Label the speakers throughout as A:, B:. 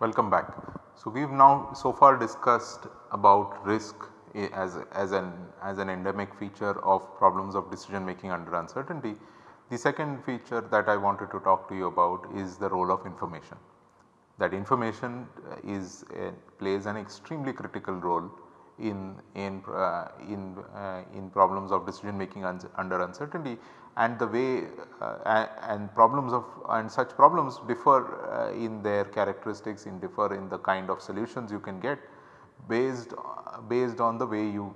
A: Welcome back. So, we have now so far discussed about risk as, as an as an endemic feature of problems of decision making under uncertainty. The second feature that I wanted to talk to you about is the role of information. That information uh, is uh, plays an extremely critical role in in uh, in uh, in problems of decision making un under uncertainty and the way uh, and problems of and such problems differ uh, in their characteristics in differ in the kind of solutions you can get based based on the way you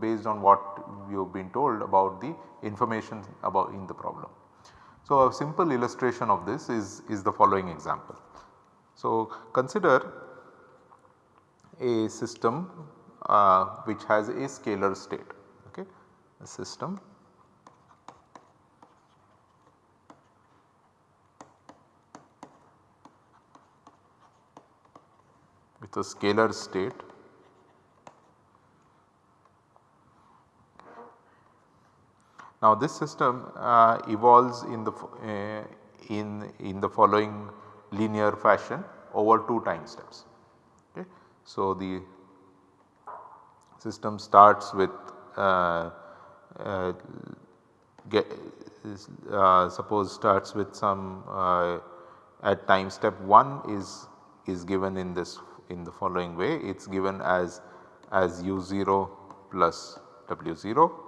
A: based on what you have been told about the information about in the problem. So, a simple illustration of this is, is the following example. So, consider a system uh, which has a scalar state okay a system with a scalar state Now this system uh, evolves in the uh, in in the following linear fashion over two time steps. Okay. So the system starts with uh, uh get uh, suppose starts with some uh, at time step 1 is is given in this in the following way it is given as as u0 plus w0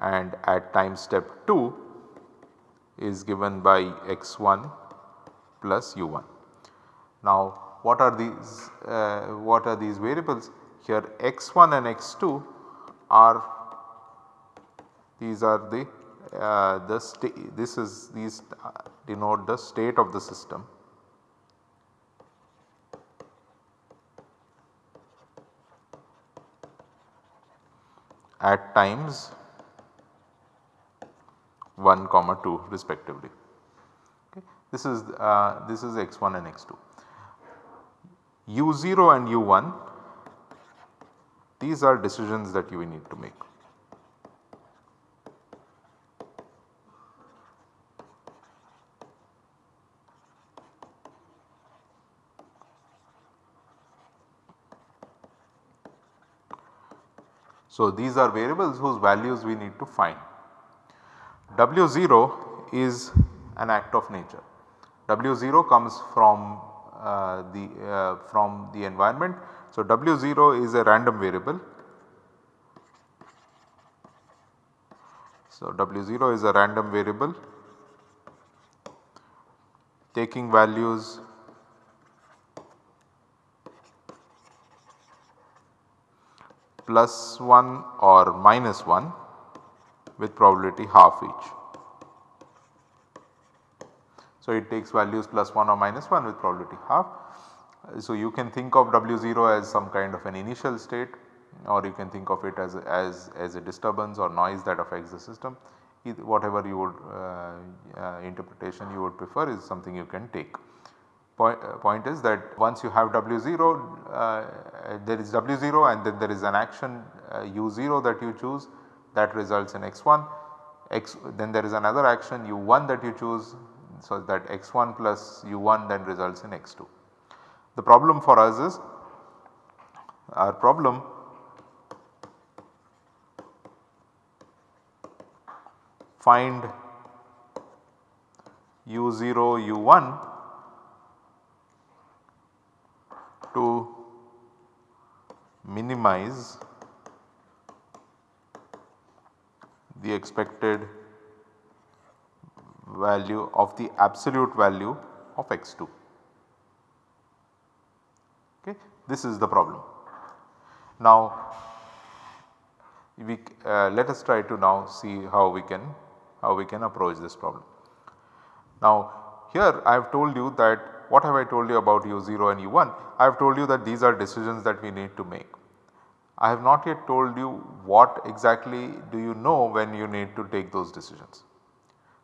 A: and at time step 2 is given by x1 plus u1. Now what are these uh, what are these variables here x1 and x2 are these are the uh, the state this is these uh, denote the state of the system at times 1 comma 2 respectively. Okay. This is uh, this is x1 and x2. u0 and u1 these are decisions that you need to make. So, these are variables whose values we need to find. W0 is an act of nature. W0 comes from uh, the uh, from the environment. So, W0 is a random variable. So, W0 is a random variable taking values plus 1 or minus 1 with probability half each. So, it takes values plus 1 or minus 1 with probability half. So, you can think of W0 as some kind of an initial state or you can think of it as, as, as a disturbance or noise that affects the system whatever you would uh, uh, interpretation you would prefer is something you can take. Point, uh, point is that once you have W0 uh, there is W0 and then there is an action U0 uh, that you choose that results in x1 x then there is another action u1 that you choose so that x1 plus u1 then results in x2. The problem for us is our problem find u0 u1 to minimize the expected value of the absolute value of x2. Okay. This is the problem. Now we uh, let us try to now see how we can how we can approach this problem. Now here I have told you that what have I told you about u0 and u1? I have told you that these are decisions that we need to make. I have not yet told you what exactly do you know when you need to take those decisions.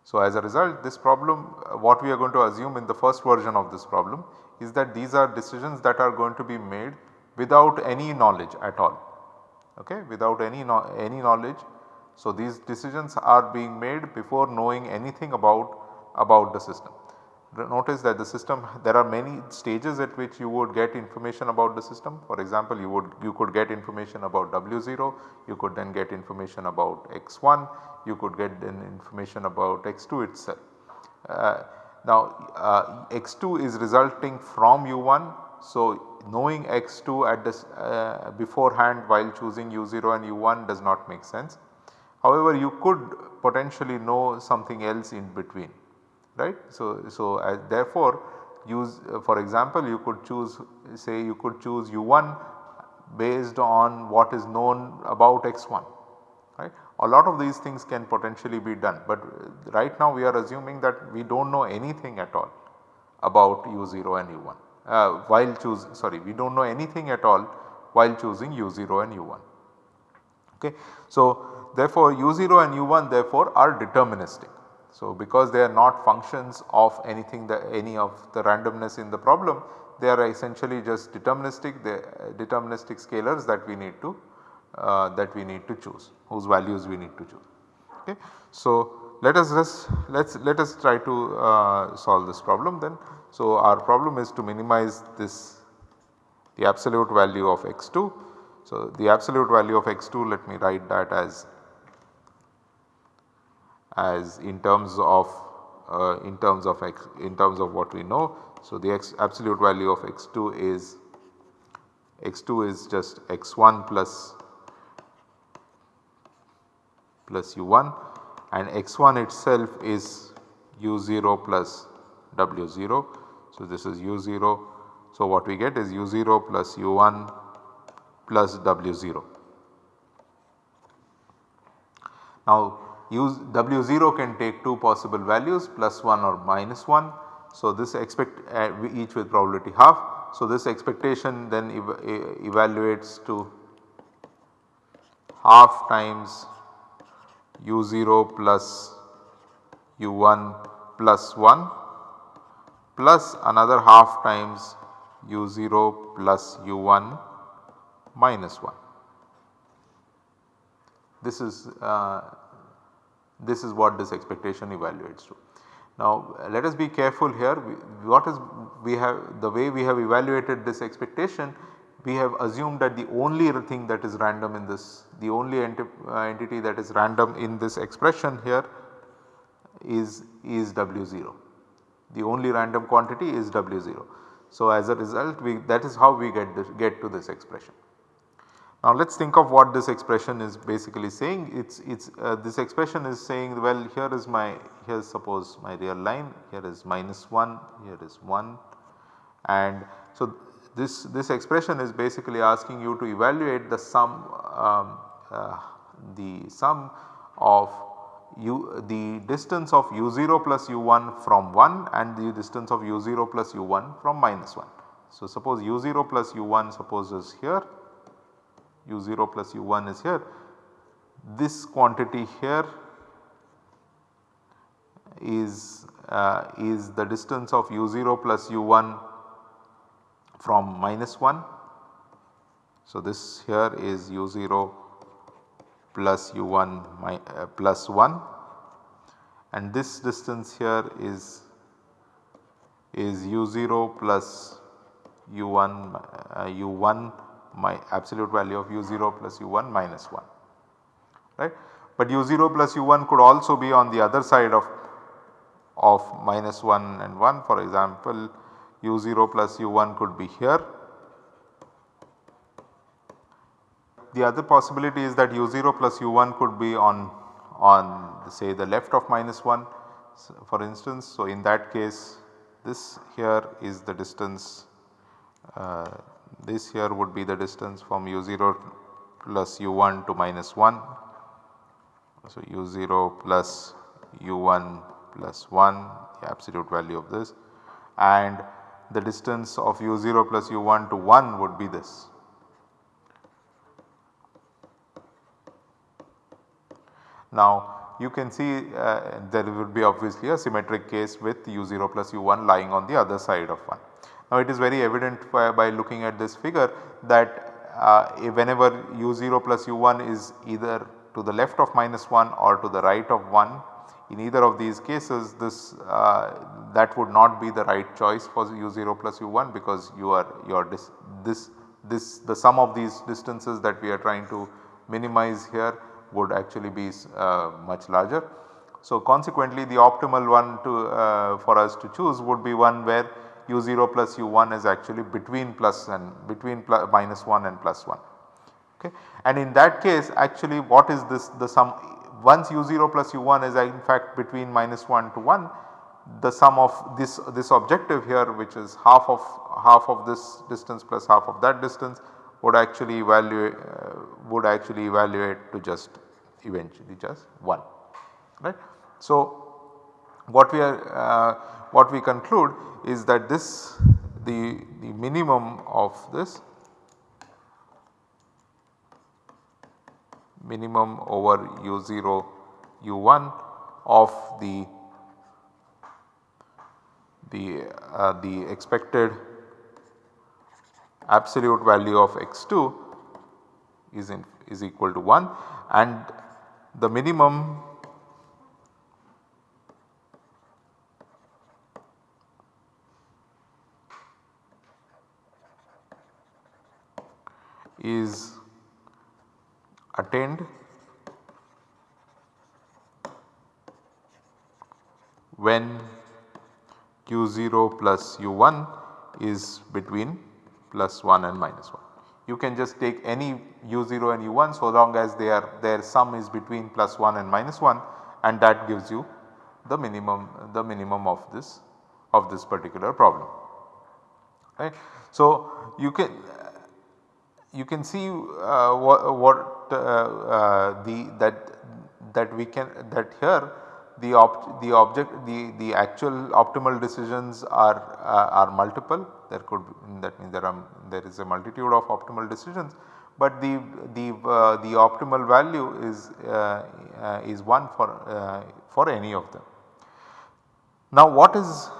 A: So, as a result this problem uh, what we are going to assume in the first version of this problem is that these are decisions that are going to be made without any knowledge at all okay without any no any knowledge. So, these decisions are being made before knowing anything about about the system. Notice that the system there are many stages at which you would get information about the system. For example, you would you could get information about W0, you could then get information about X1, you could get then information about X2 itself. Uh, now uh, X2 is resulting from U1. So, knowing X2 at this uh, beforehand while choosing U0 and U1 does not make sense. However, you could potentially know something else in between right. So, so uh, therefore use uh, for example you could choose say you could choose u1 based on what is known about x1 right. A lot of these things can potentially be done but right now we are assuming that we do not know anything at all about u0 and u1 uh, while choose sorry we do not know anything at all while choosing u0 and u1 okay. So therefore u0 and u1 therefore are deterministic so, because they are not functions of anything that any of the randomness in the problem they are essentially just deterministic the deterministic scalars that we need to uh, that we need to choose whose values we need to choose. Okay. So, let us just let us let us try to uh, solve this problem then. So, our problem is to minimize this the absolute value of x2. So, the absolute value of x2 let me write that as as in terms of uh, in terms of x in terms of what we know. So, the x absolute value of x2 is x2 is just x1 plus plus u1 and x1 itself is u0 plus w0. So, this is u0. So, what we get is u0 plus u1 plus w0. Now, use W0 can take two possible values plus 1 or minus 1. So, this expect uh, each with probability half. So, this expectation then ev evaluates to half times u0 plus u1 plus 1 plus another half times u0 plus u1 minus 1. This is uh, this is what this expectation evaluates to. Now let us be careful here what is we have the way we have evaluated this expectation we have assumed that the only thing that is random in this the only enti uh, entity that is random in this expression here is is W0 the only random quantity is W0. So as a result we that is how we get this, get to this expression. Now let us think of what this expression is basically saying. It's it's uh, this expression is saying well here is my here is suppose my real line here is minus 1 here is 1 and so this this expression is basically asking you to evaluate the sum um, uh, the sum of u the distance of u0 plus u1 from 1 and the distance of u0 plus u1 from minus 1. So suppose u0 plus u1 suppose is here u0 plus u1 is here. This quantity here is uh, is the distance of u0 plus u1 from minus 1. So, this here is u0 plus u1 my, uh, plus 1 and this distance here is is u0 plus u1 uh, u1 my absolute value of u0 plus u1 minus 1 right. But u0 plus u1 could also be on the other side of, of minus 1 and 1 for example u0 plus u1 could be here. The other possibility is that u0 plus u1 could be on, on say the left of minus 1 for instance. So, in that case this here is the distance uh, this here would be the distance from u0 plus u1 to minus 1. So, u0 plus u1 plus 1 the absolute value of this and the distance of u0 plus u1 to 1 would be this. Now you can see uh, there would be obviously a symmetric case with u0 plus u1 lying on the other side of 1. Now it is very evident by, by looking at this figure that uh, whenever u0 plus u1 is either to the left of minus 1 or to the right of 1 in either of these cases this uh, that would not be the right choice for u0 plus u1 because you are your this this this the sum of these distances that we are trying to minimize here would actually be uh, much larger. So consequently the optimal one to uh, for us to choose would be one where u0 plus u1 is actually between plus and between plus minus 1 and plus 1. Okay. And in that case actually what is this the sum once u0 plus u1 is in fact between minus 1 to 1 the sum of this this objective here which is half of half of this distance plus half of that distance would actually evaluate uh, would actually evaluate to just eventually just 1 right. So what we are uh, what we conclude is that this the, the minimum of this minimum over u0 u1 of the the uh, the expected absolute value of x2 is in is equal to 1 and the minimum is attained when u0 plus u1 is between plus 1 and minus 1. You can just take any u0 and u1 so long as they are their sum is between plus 1 and minus 1 and that gives you the minimum the minimum of this of this particular problem right. So you can you can see uh, what, what uh, uh, the that that we can that here the the object the the actual optimal decisions are uh, are multiple there could be, that means there are there is a multitude of optimal decisions but the the uh, the optimal value is uh, is one for for any of them. Now what is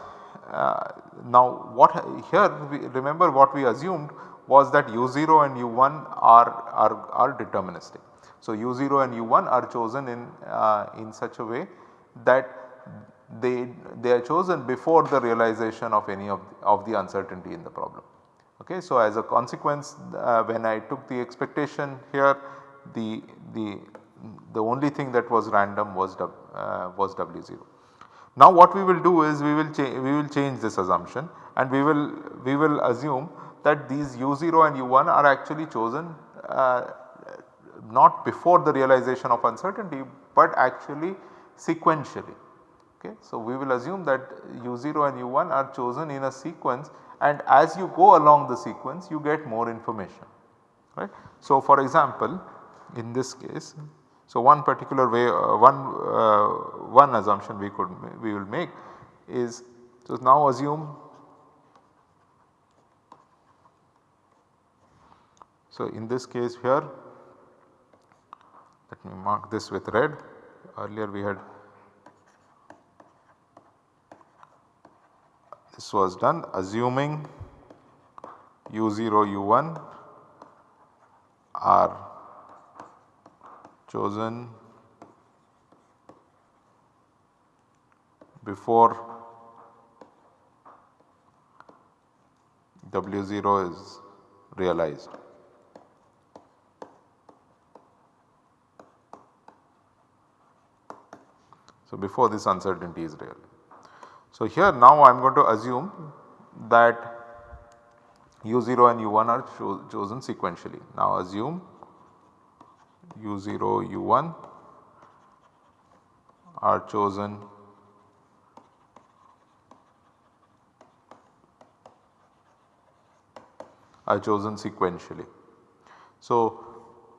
A: now what here we remember what we assumed was that u0 and u1 are, are, are deterministic. So, u0 and u1 are chosen in, uh, in such a way that they, they are chosen before the realization of any of the, of the uncertainty in the problem. Okay. So, as a consequence uh, when I took the expectation here the, the, the only thing that was random was, uh, was W0. Now what we will do is we will we will change this assumption and we will we will assume that these u0 and u1 are actually chosen uh, not before the realization of uncertainty but actually sequentially. Okay. So, we will assume that u0 and u1 are chosen in a sequence and as you go along the sequence you get more information right. So, for example in this case so one particular way uh, one uh, one assumption we could we will make is so now assume So, in this case here let me mark this with red earlier we had this was done assuming u0 u1 are chosen before W0 is realized. So, before this uncertainty is real. So, here now I am going to assume that u0 and u1 are cho chosen sequentially. Now assume u0 u1 are chosen are chosen sequentially. So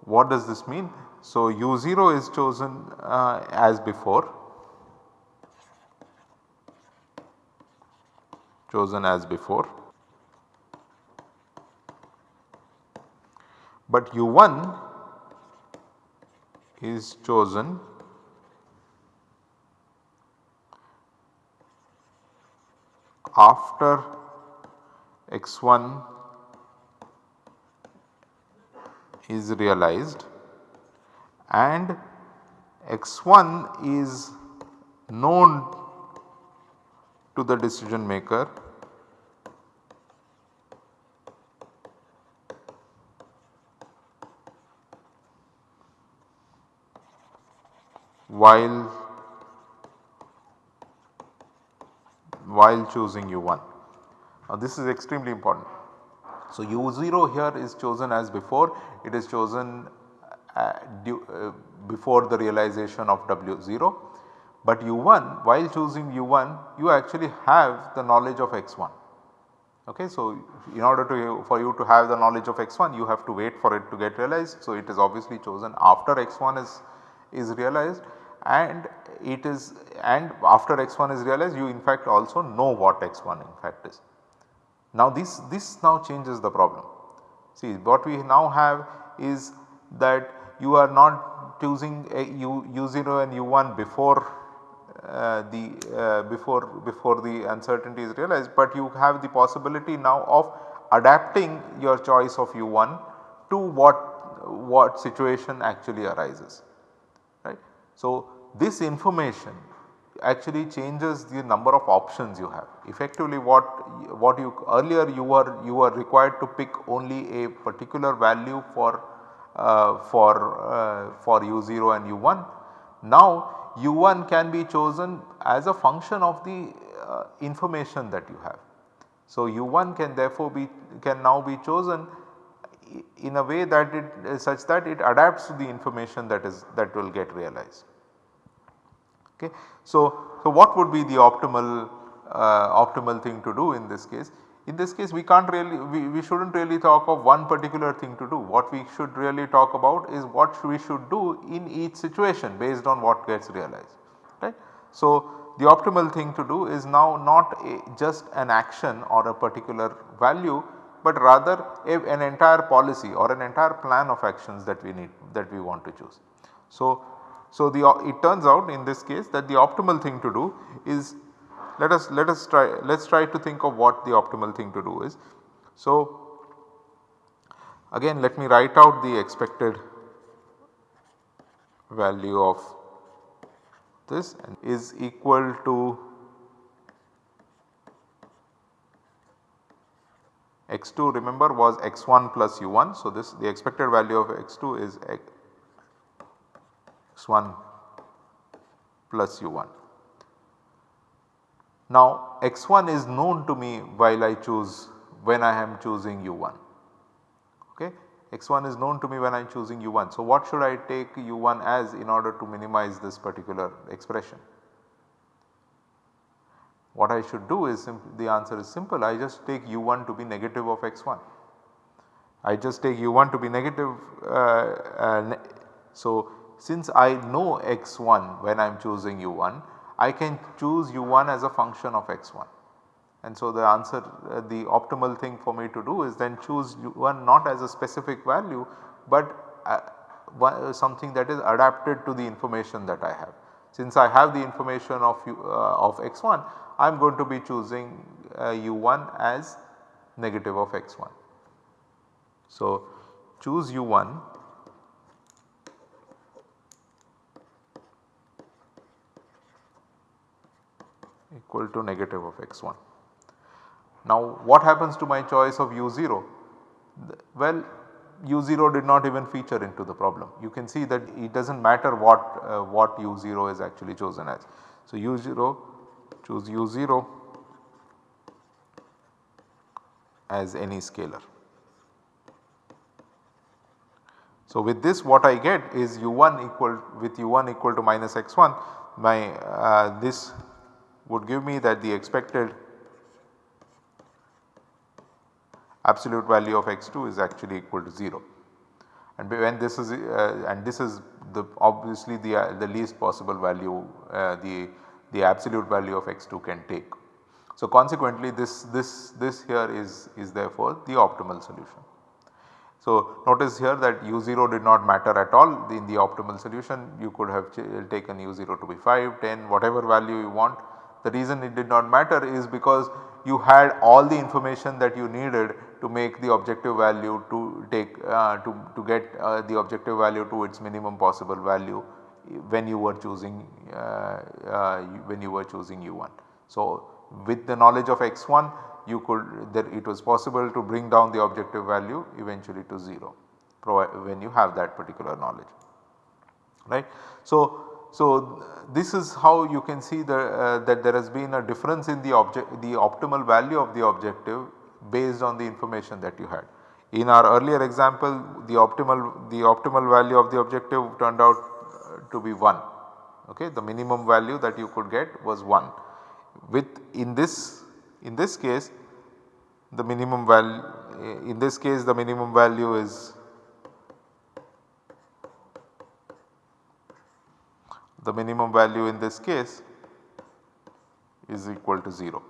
A: what does this mean? So u0 is chosen uh, as before chosen as before. But U1 is chosen after x1 is realized and x1 is known to the decision maker while while choosing u1. Now this is extremely important. So u0 here is chosen as before it is chosen uh, due, uh, before the realization of w0 but u1 while choosing u1 you actually have the knowledge of x1. Okay, so in order to for you to have the knowledge of x1 you have to wait for it to get realized. So it is obviously chosen after x1 is, is realized and it is and after x1 is realized you in fact also know what x1 in fact is. Now this, this now changes the problem. See what we now have is that you are not choosing a u, u0 and u1 before uh, the uh, before before the uncertainty is realized, but you have the possibility now of adapting your choice of u1 to what what situation actually arises right. So, this information actually changes the number of options you have. Effectively what, what you earlier you were you were required to pick only a particular value for uh, for uh, for u0 and u1. Now u1 can be chosen as a function of the uh, information that you have. So u1 can therefore be can now be chosen in a way that it such that it adapts to the information that is that will get realized. Okay. So, so what would be the optimal uh, optimal thing to do in this case? In this case we can't really we, we should not really talk of one particular thing to do. What we should really talk about is what we should do in each situation based on what gets realized right. So, the optimal thing to do is now not a, just an action or a particular value, but rather a, an entire policy or an entire plan of actions that we need that we want to choose. So, so, the uh, it turns out in this case that the optimal thing to do is let us let us try let us try to think of what the optimal thing to do is. So, again let me write out the expected value of this and is equal to x2 remember was x1 plus u1. So, this the expected value of x2 is x1 plus u1. Now x1 is known to me while I choose when I am choosing u1 okay x1 is known to me when I am choosing u1. So what should I take u1 as in order to minimize this particular expression? What I should do is the answer is simple I just take u1 to be negative of x1. I just take u1 to be negative uh, uh, so since I know x1 when I am choosing u1, I can choose u1 as a function of x1. And so the answer uh, the optimal thing for me to do is then choose u1 not as a specific value, but uh, something that is adapted to the information that I have. Since I have the information of, u, uh, of x1, I am going to be choosing u1 uh, as negative of x1. So choose u1 equal to negative of x1. Now what happens to my choice of u0? Well u0 did not even feature into the problem. You can see that it does not matter what, uh, what u0 is actually chosen as. So u0 choose u0 as any scalar. So with this what I get is u1 equal with u1 equal to minus x1 my uh, this would give me that the expected absolute value of x2 is actually equal to 0 and when this is uh, and this is the obviously the uh, the least possible value uh, the the absolute value of x2 can take. So consequently this this this here is is therefore the optimal solution. So notice here that u0 did not matter at all in the optimal solution you could have taken u0 to be 5, 10 whatever value you want the reason it did not matter is because you had all the information that you needed to make the objective value to take uh, to, to get uh, the objective value to its minimum possible value when you were choosing uh, uh when you were choosing u1. So, with the knowledge of x1 you could that it was possible to bring down the objective value eventually to 0 when you have that particular knowledge right. So, so this is how you can see the, uh, that there has been a difference in the object the optimal value of the objective based on the information that you had. In our earlier example the optimal the optimal value of the objective turned out uh, to be 1 okay the minimum value that you could get was 1 with in this in this case the minimum value in this case the minimum value is the minimum value in this case is equal to 0.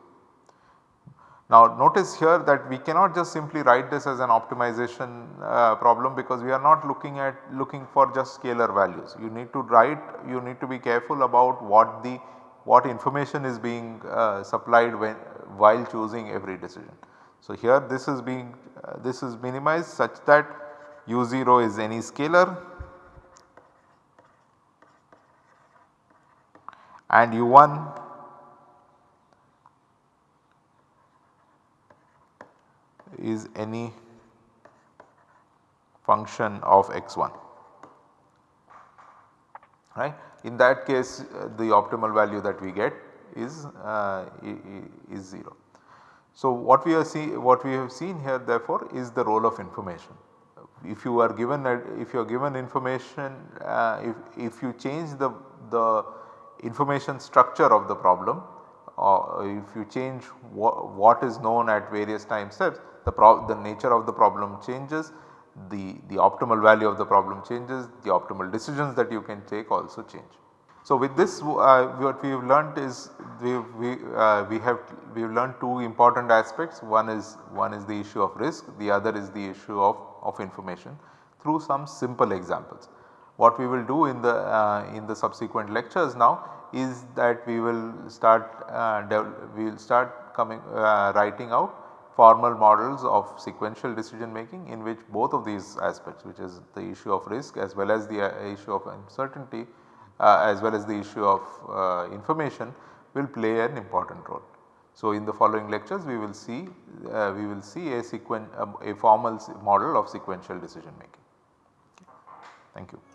A: Now notice here that we cannot just simply write this as an optimization uh, problem because we are not looking at looking for just scalar values. You need to write you need to be careful about what the what information is being uh, supplied when while choosing every decision. So here this is being uh, this is minimized such that u0 is any scalar and u1 is any function of x1 right. In that case uh, the optimal value that we get is uh, is 0. So what we are see what we have seen here therefore is the role of information. If you are given a, if you are given information uh, if, if you change the, the information structure of the problem or if you change what is known at various time steps the, the nature of the problem changes, the, the optimal value of the problem changes, the optimal decisions that you can take also change. So with this uh, what we have learnt is we we, uh, we have we have learned two important aspects one is one is the issue of risk the other is the issue of, of information through some simple examples. What we will do in the uh, in the subsequent lectures now is that we will start uh, we will start coming uh, writing out formal models of sequential decision making in which both of these aspects which is the issue of risk as well as the uh, issue of uncertainty uh, as well as the issue of uh, information will play an important role. So, in the following lectures we will see uh, we will see a sequen a formal model of sequential decision making. Thank you.